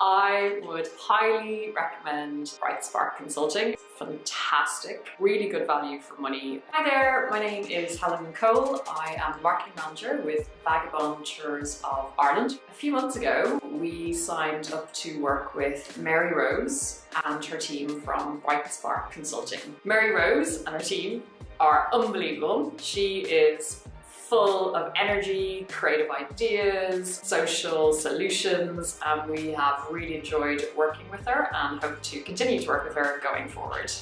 I would highly recommend Bright Spark Consulting. Fantastic, really good value for money. Hi there, my name is Helen Cole. I am marketing manager with Vagabond Tours of Ireland. A few months ago, we signed up to work with Mary Rose and her team from Bright Spark Consulting. Mary Rose and her team are unbelievable. She is full of energy, creative ideas, social solutions, and we have really enjoyed working with her and hope to continue to work with her going forward.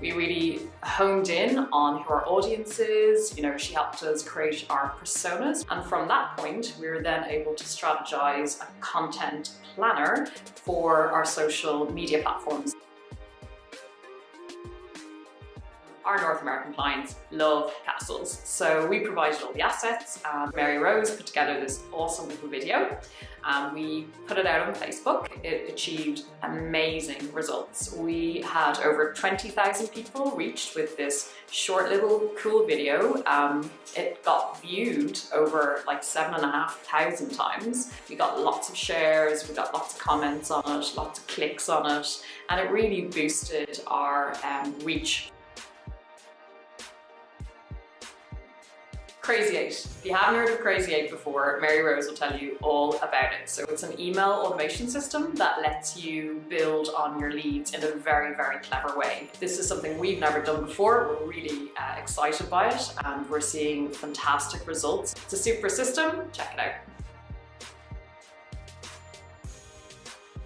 We really honed in on who our audience is, you know, she helped us create our personas and from that point we were then able to strategize a content planner for our social media platforms. Our North American clients love castles. So we provided all the assets and Mary Rose put together this awesome little video and we put it out on Facebook. It achieved amazing results. We had over 20,000 people reached with this short little cool video. Um, it got viewed over like seven and a half thousand times. We got lots of shares, we got lots of comments on it, lots of clicks on it, and it really boosted our um, reach Crazy 8. If you haven't heard of Crazy 8 before, Mary Rose will tell you all about it. So it's an email automation system that lets you build on your leads in a very, very clever way. This is something we've never done before. We're really uh, excited by it and we're seeing fantastic results. It's a super system. Check it out.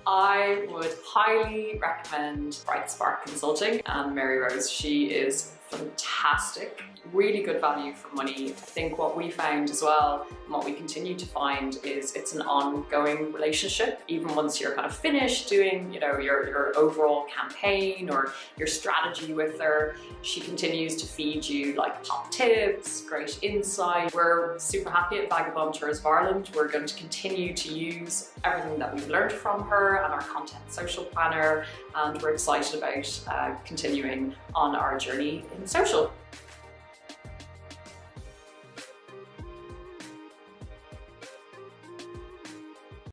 I would highly recommend Bright Spark Consulting and Mary Rose. She is fantastic really good value for money. I think what we found as well, and what we continue to find is it's an ongoing relationship. Even once you're kind of finished doing, you know, your, your overall campaign or your strategy with her, she continues to feed you like top tips, great insight. We're super happy at Vagabond Tours of Ireland. We're going to continue to use everything that we've learned from her and our content social planner. And we're excited about uh, continuing on our journey social.